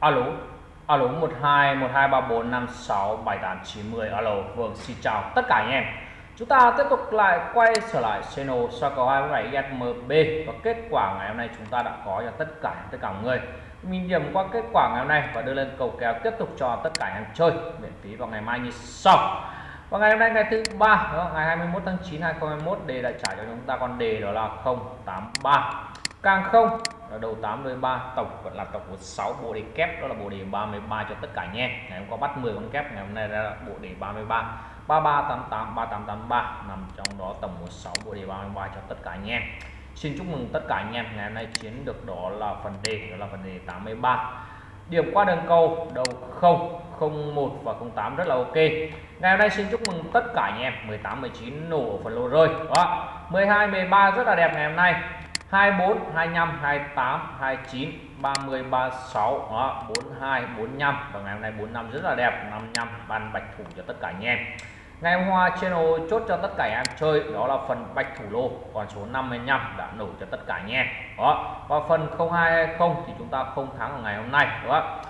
alo? Alo 12 1234 56 78 90 alo vâng xin chào tất cả anh em. Chúng ta tiếp tục lại quay trở lại channel so cầu 27 SMB và kết quả ngày hôm nay chúng ta đã có cho tất cả tất cả mọi người. Mình điểm qua kết quả ngày hôm nay và đưa lên cầu kèo tiếp tục cho tất cả anh em chơi. Miễn phí vào ngày mai như sau. Và ngày hôm nay ngày thứ ba ngày 21 tháng 9 2021 đề đã trả cho chúng ta con đề đó là 083 càng không đầu 8 đôi 3 tổng vẫn là tổng của 6 bộ đề kép, đó là bộ đề 33 cho tất cả nhé ngày hôm qua bắt 10 con kép, ngày hôm nay là bộ đề 33 3388 3883 nằm trong đó tổng của 6 bộ đề 33 cho tất cả anh em. Xin chúc mừng tất cả anh em, ngày hôm nay chiến được đó là phần đề, đó là phần đề 83 điểm qua đường cầu, đầu 0 01 và 08 rất là ok. Ngày hôm nay xin chúc mừng tất cả anh em. 18 19 nổ phần lô rơi. Đó. 12 13 rất là đẹp ngày hôm nay. 24 25 28 29 30 36 đó 42 45 và ngày hôm nay 45 rất là đẹp 55 ban bạch thủ cho tất cả anh em. Ngày hôm qua channel chốt cho tất cả anh em chơi, đó là phần bạch thủ lô, còn số 55 đã nổ cho tất cả anh em. Đó, và phần 0220 thì chúng ta không thắng ở ngày hôm nay đó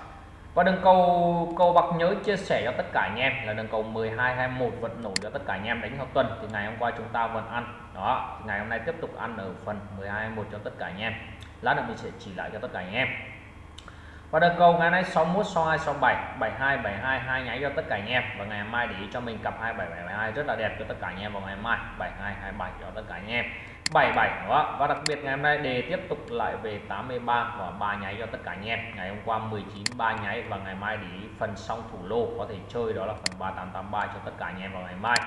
và đường cầu cầu bạc nhớ chia sẻ cho tất cả anh em. Là đường cầu 12 21 vẫn nổi cho tất cả anh em đánh theo tuần. Thì ngày hôm qua chúng ta vẫn ăn. Đó, thì ngày hôm nay tiếp tục ăn ở phần 12 21 cho tất cả anh em. Lát nữa mình sẽ chỉ lại cho tất cả anh em. Và đường cầu ngày nay 61 62 67 72 72 hai nháy cho tất cả anh em. Và ngày mai để ý cho mình cặp 27 72 rất là đẹp cho tất cả anh em vào ngày mai. 72 27 cho tất cả anh em. 77 không? và đặc biệt ngày hôm nay đề tiếp tục lại về 83 và ba nháy cho tất cả anh em. Ngày hôm qua 19 ba nháy và ngày mai để ý phần xong thủ lô có thể chơi đó là phần 3883 cho tất cả anh em vào ngày mai.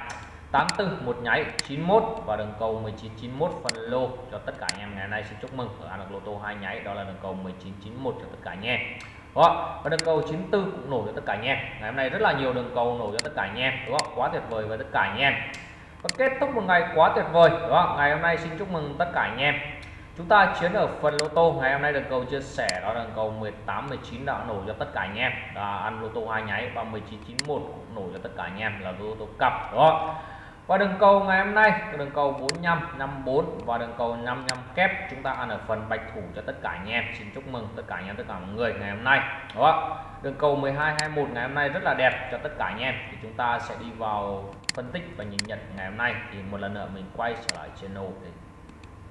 84 một nháy 91 và đường cầu 1991 phần lô cho tất cả anh em. Ngày nay xin chúc mừng ở được lô tô hai nháy, đó là đường cầu 1991 cho tất cả anh em. Đó, và đường cầu 94 cũng nổ cho tất cả anh em. Ngày hôm nay rất là nhiều đường cầu nổ cho tất cả anh em. Đúng không quá tuyệt vời với tất cả anh em và kết thúc một ngày quá tuyệt vời. Đó, ngày hôm nay xin chúc mừng tất cả anh em. Chúng ta chiến ở phần lô tô. Ngày hôm nay đường cầu chia sẻ, đó là đường cầu 18 19 đã nổ cho tất cả anh em. Là ăn lô tô hai nháy và 1991 cũng nổ cho tất cả anh em, là lô tô cặp đó và đường cầu ngày hôm nay, đường cầu 45 54 và đường cầu 55 kép, chúng ta ăn ở phần bạch thủ cho tất cả anh em. Xin chúc mừng tất cả anh em, tất cả mọi người ngày hôm nay đó đường cầu 12 21 ngày hôm nay rất là đẹp cho tất cả anh em. Thì chúng ta sẽ đi vào phân tích và nhìn nhận ngày hôm nay thì một lần nữa mình quay trở lại channel để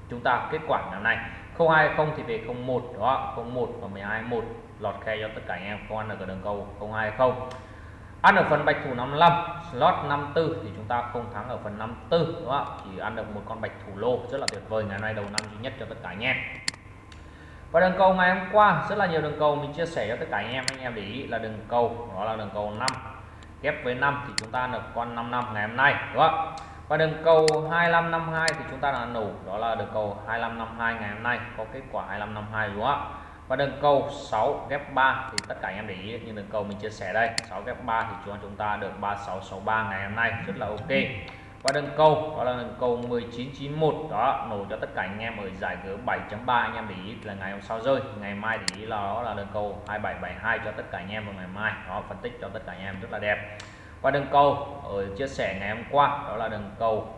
chúng ta kết quả ngày hôm nay. 020 thì về 01 đó 01 và 121 lọt khe cho tất cả anh em. Không ăn được ở đường cầu 020 ăn ở phần bạch thủ 55 slot 54 thì chúng ta không thắng ở phần 54 đúng không chỉ ăn được một con bạch thủ lô rất là tuyệt vời ngày hôm nay, đầu năm duy nhất cho tất cả anh em. Và đường cầu ngày hôm qua, rất là nhiều đường cầu mình chia sẻ cho tất cả anh em. Anh em để ý là đường cầu đó là đường cầu 5 ghép với 5 thì chúng ta được con 5 năm ngày hôm nay, đúng không? Và đường cầu 2552 thì chúng ta đã nổ, đó là đường cầu 2552 ngày hôm nay, có kết quả 2552 đúng không? Và đường cầu 6 ghép 3 thì tất cả anh em để ý, như đường cầu mình chia sẻ đây 6 ghép 3 thì chúng ta được 3663 ngày hôm nay, rất là ok và đường cầu đó là đường cầu 1991 đó, nổ cho tất cả anh em ở giải g 7.3 anh em để ý là ngày hôm sau rơi. Ngày mai để ý là đó là đường cầu 2772 cho tất cả anh em vào ngày mai. Đó, phân tích cho tất cả anh em rất là đẹp. Và đường cầu ở chia sẻ ngày hôm qua, đó là đường cầu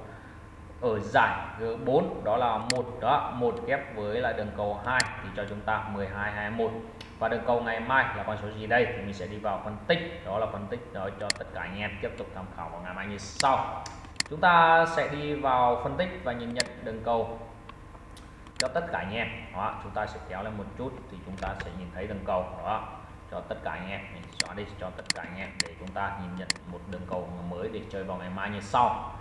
ở giải G4 đó là một. Đó, một ghép với là đường cầu 2 thì cho chúng ta 12 21 và đường cầu ngày mai là con số gì đây thì mình sẽ đi vào phân tích. Đó là phân tích đó cho tất cả anh em tiếp tục tham khảo vào ngày mai như sau chúng ta sẽ đi vào phân tích và nhìn nhận đường cầu cho tất cả anh em. Đó, chúng ta sẽ kéo lên một chút thì chúng ta sẽ nhìn thấy đường cầu. Đó, cho tất cả anh em. Mình xóa đi cho tất cả anh em để chúng ta nhìn nhận một đường cầu mới để chơi vào ngày mai như sau.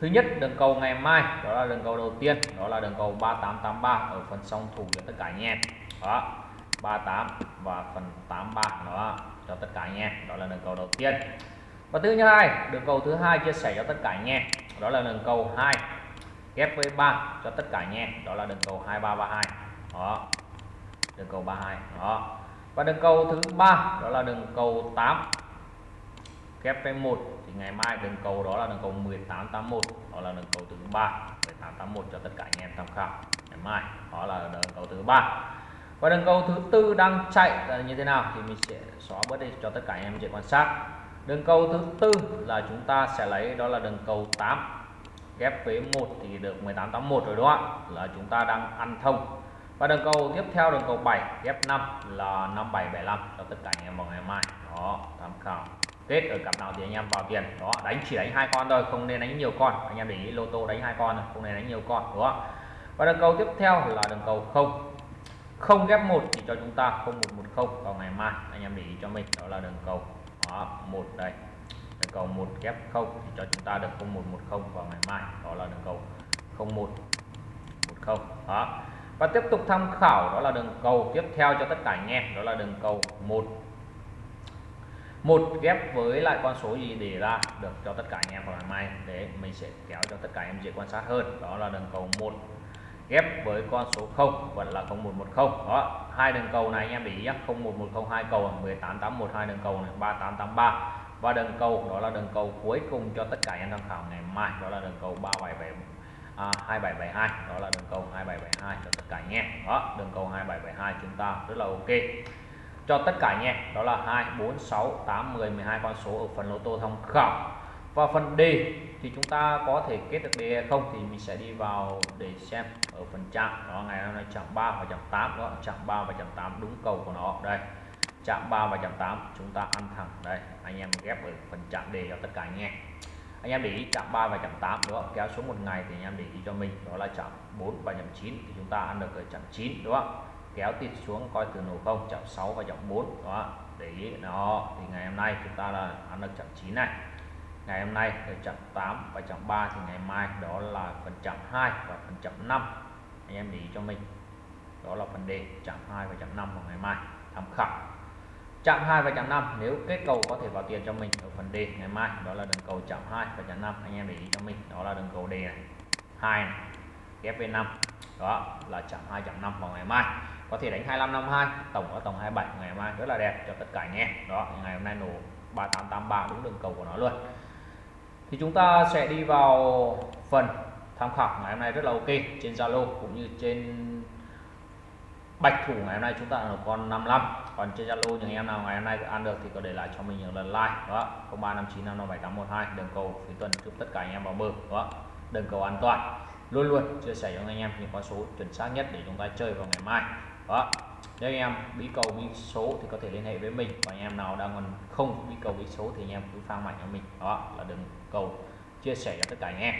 Thứ nhất, đường cầu ngày mai. Đó là đường cầu đầu tiên. Đó là đường cầu 3883 ở phần song thủ cho tất cả anh em. Đó 38 và phần 83 đó, cho tất cả anh em. Đó là đường cầu đầu tiên và thứ hai đường cầu thứ hai chia sẻ cho tất cả anh em. Đó là đường cầu 2 ghép với 3 cho tất cả anh em. Đó là đường cầu 2332 đó. Đường cầu 32 đó. Và đường cầu thứ ba, đó là đường cầu 8 ghép với 1 thì ngày mai đường cầu đó là đường cầu 1881 đó là đường cầu thứ ba. 1881 cho tất cả anh em tham khảo. Ngày mai, đó là đường cầu thứ ba. Và đường cầu thứ tư đang chạy là như thế nào thì mình sẽ xóa bớt đi cho tất cả anh em dễ quan sát đường cầu thứ tư là chúng ta sẽ lấy, đó là đường cầu 8 ghép với 1 thì được 1881 rồi, đúng không ạ? Là chúng ta đang ăn thông. Và đường cầu tiếp theo, đường cầu 7 ghép 5 là 5775 cho tất cả anh em vào ngày mai. Đó, tham khảo. Kết ở cặp nào thì anh em vào tiền. Đó, đánh chỉ đánh hai con thôi, không nên đánh nhiều con. Anh em để ý, lô tô đánh hai con không nên đánh nhiều con, đúng không và đường cầu tiếp theo là đường cầu không. Không ghép một thì cho chúng ta 0110 vào ngày mai. Anh em để ý cho mình, đó là đường cầu đó một đây. Đường cầu một kép không thì cho chúng ta được 0110 vào ngày mai. Đó là đường cầu 0110 đó. Và tiếp tục tham khảo, đó là đường cầu tiếp theo cho tất cả anh em, đó là đường cầu một. Một ghép với lại con số gì để ra được cho tất cả anh em vào ngày mai. Để mình sẽ kéo cho tất cả anh em dễ quan sát hơn. Đó là đường cầu một ghép với con số 0 vẫn là 0110 đó hai đường cầu này anh em để ý nhé 0110 hai cầu 1881 hai đường cầu này 3883 và đường cầu đó là đường cầu cuối cùng cho tất cả anh em tham khảo ngày mai đó là đường cầu 377 à, 2772 đó là đường cầu 2772 cho tất cả anh em. Đó đường cầu 2772 chúng ta rất là ok. Cho tất cả anh em đó là 2 4 6 8 10 12 con số ở phần lô tô tham khảo. Và phần D thì chúng ta có thể kết được D hay không thì mình sẽ đi vào để xem ở phần chạm. Đó, ngày hôm nay chạm 3 và chạm 8 đó chạm 3 và chạm 8 đúng cầu của nó. Đây, chạm 3 và chạm 8 chúng ta ăn thẳng. Đây, anh em ghép ở phần chạm đề cho tất cả anh em. Anh em để ý, chạm 3 và chạm 8 đó kéo xuống một ngày thì anh em để ý cho mình. Đó là chạm 4 và chạm 9 thì chúng ta ăn được ở chạm 9 đúng không kéo tịt xuống coi từ nổ không, chạm 6 và chạm 4 đó để ý nó thì ngày hôm nay chúng ta là ăn được chạm 9 này ngày hôm nay là chạm 8 và chạm 3 thì ngày mai, đó là phần chạm 2 và phần chạm 5 anh em để ý cho mình. Đó là phần đề chạm 2 và chạm 5 vào ngày mai, tham khảo. Chạm 2 và chạm 5 nếu kết cầu có thể vào tiền cho mình ở phần D ngày mai, đó là đường cầu chạm 2 và chạm 5 anh em để ý cho mình, đó là đường cầu D này. 2 này, ghép V5 đó là chạm 2 chạm 5 vào ngày mai. Có thể đánh 2552 tổng ở tổng 27 ngày mai, rất là đẹp cho tất cả anh em. Đó, ngày hôm nay nổ 3883 đúng đường cầu của nó luôn thì chúng ta sẽ đi vào phần tham khảo ngày hôm nay rất là ok, trên Zalo cũng như trên bạch thủ ngày hôm nay chúng ta là con 55 còn trên Zalo những em nào ngày hôm nay ăn được thì có để lại cho mình những lần like, đó. 0359557812 đường cầu phía tuần chúc tất cả anh em vào bờ, đó. Đường cầu an toàn. Luôn luôn chia sẻ cho anh em những con số chuẩn xác nhất để chúng ta chơi vào ngày mai, đó. Nếu anh em bí cầu bí số thì có thể liên hệ với mình. Và anh em nào đang còn không bí cầu bí số thì anh em cứ phang mạnh cho mình, đó, là đường cầu chia sẻ cho tất cả anh em.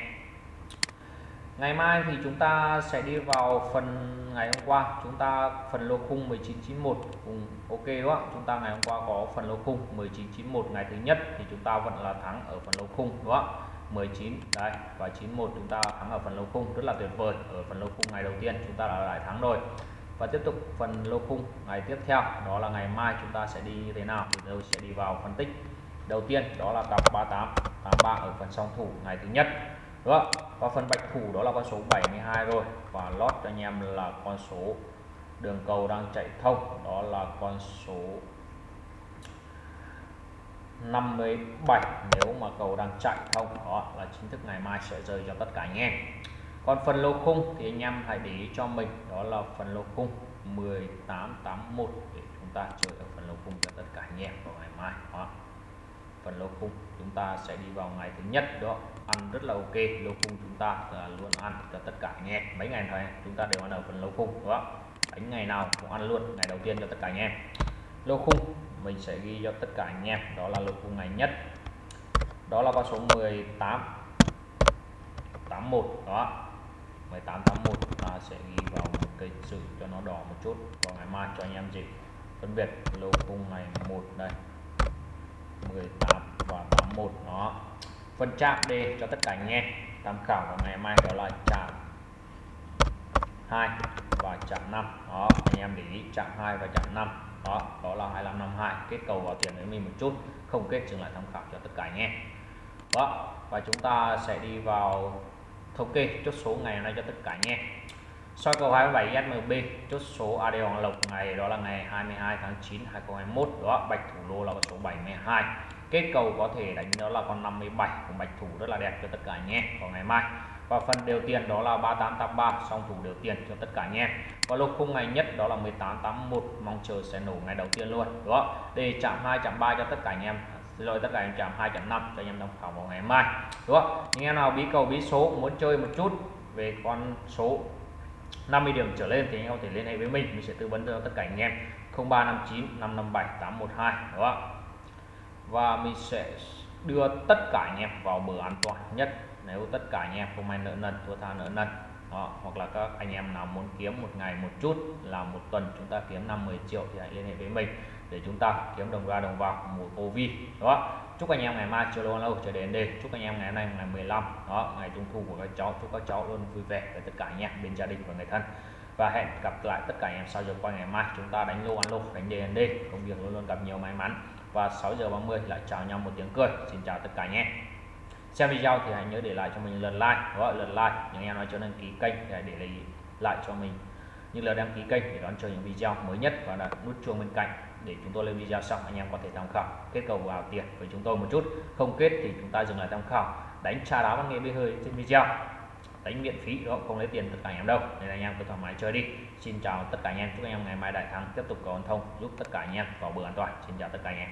Ngày mai thì chúng ta sẽ đi vào phần ngày hôm qua. Chúng ta phần lô khung 1991 cùng ok đúng không? Chúng ta ngày hôm qua có phần lô khung 1991 ngày thứ nhất thì chúng ta vẫn là thắng ở phần lô khung đúng không? 19 đây và 91 chúng ta thắng ở phần lô khung. Rất là tuyệt vời, ở phần lô khung ngày đầu tiên chúng ta đã lại thắng rồi. Và tiếp tục phần lô khung ngày tiếp theo, đó là ngày mai chúng ta sẽ đi như thế nào? Thì tôi sẽ đi vào phân tích. Đầu tiên đó là cặp 38 83 ở phần song thủ ngày thứ nhất, đúng không? Và phần bạch thủ đó là con số 72 rồi. Và lót cho anh em là con số đường cầu đang chạy thông, đó là con số 57 nếu mà cầu đang chạy thông, đó là chính thức ngày mai sẽ rơi cho tất cả anh em. Còn phần lô khung thì anh em hãy để ý cho mình, đó là phần lô khung 1881 để chúng ta chơi ở phần lô khung cho tất cả anh em vào ngày mai, đó phần lô khung. Chúng ta sẽ đi vào ngày thứ nhất đó. Ăn rất là ok. Lô khung chúng ta luôn ăn cho tất cả anh em. Mấy ngày thôi chúng ta đều ăn ở phần lô khung đó đánh ngày nào cũng ăn luôn, ngày đầu tiên cho tất cả anh em. Lô khung, mình sẽ ghi cho tất cả anh em. Đó là lô khung ngày nhất. Đó là con số 18 81 đó. 1881 ta sẽ ghi vào một cây chữ cho nó đỏ một chút. Vào ngày mai cho anh em gì? Phân biệt lô khung ngày một đây. 18 và 81 đó. Phần chạm D cho tất cả anh em. Tham khảo vào ngày mai đó là chạm 2 và chạm 5 đó, anh em để ý chạm 2 và chạm 5 đó đó là 2552 kết cầu vào tiền với mình một chút. Không kết dừng lại tham khảo cho tất cả anh em. Đó, và chúng ta sẽ đi vào thống kê chốt số ngày hôm nay cho tất cả anh em soi cầu 27 SMB chốt số AD Hoàng Lộc ngày, đó là ngày 22 tháng 9 2021 đó, bạch thủ lô là con số 72 kết cầu có thể đánh đó là con 57 của bạch thủ rất là đẹp cho tất cả anh em vào ngày mai. Và phần đều tiền đó là 3883 song thủ đều tiền cho tất cả anh em. Và lô khung ngày nhất đó là 1881 mong chờ sẽ nổ ngày đầu tiên luôn, đó. Để chạm 2 chạm 3 cho tất cả anh em, rồi tất cả anh em chạm 2.5 cho anh em tham khảo vào ngày mai đúng không những em nào bí cầu, bí số, muốn chơi một chút về con số 50 điểm trở lên thì anh em có thể liên hệ với mình mình sẽ tư vấn cho tất cả anh em. 0359 557 812 không? và mình sẽ đưa tất cả anh em vào bờ an toàn nhất. Nếu tất cả anh em không may nợ nần thua tha nợ nần đó, hoặc là các anh em nào muốn kiếm một ngày một chút là một tuần chúng ta kiếm 50 triệu thì hãy liên hệ với mình để chúng ta kiếm đồng ra đồng vào mùa đúng đó chúc anh em ngày mai chưa lâu lâu chờ đến đây. Chúc anh em ngày hôm nay ngày 15 đó, ngày trung thu của các cháu. Chúc các cháu luôn vui vẻ với tất cả anh em, bên gia đình và người thân. Và hẹn gặp lại tất cả anh em sau giờ qua ngày mai. Chúng ta đánh lô ăn lô, đánh đề đề. Công việc luôn luôn gặp nhiều may mắn. Và 6 giờ 30 lại chào nhau một tiếng cười. Xin chào tất cả anh em. Xem video thì hãy nhớ để lại cho mình lần like. Gọi lần like, những em nói cho đăng ký kênh để để lại cho mình. Như là đăng ký kênh để đón chờ những video mới nhất và đặt nút chuông bên cạnh để chúng tôi lên video xong, anh em có thể tham khảo. Kết cầu vào tiền với chúng tôi một chút. Không kết thì chúng ta dừng lại tham khảo. Đánh tra đá văn nghệ bê hơi trên video. Đánh miễn phí đó không lấy tiền tất cả anh em đâu. Nên anh em cứ thoải mái chơi đi. Xin chào tất cả anh em. Chúc anh em ngày mai đại thắng. Tiếp tục có thông. Giúp tất cả anh em vào bữa an toàn. Xin chào tất cả anh em.